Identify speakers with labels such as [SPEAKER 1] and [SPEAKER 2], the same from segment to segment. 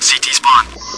[SPEAKER 1] CT spawn.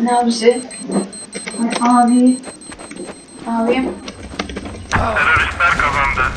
[SPEAKER 2] Şey?
[SPEAKER 3] Hani abisi? Hani abi? Abim?
[SPEAKER 2] Teröristler kazandı.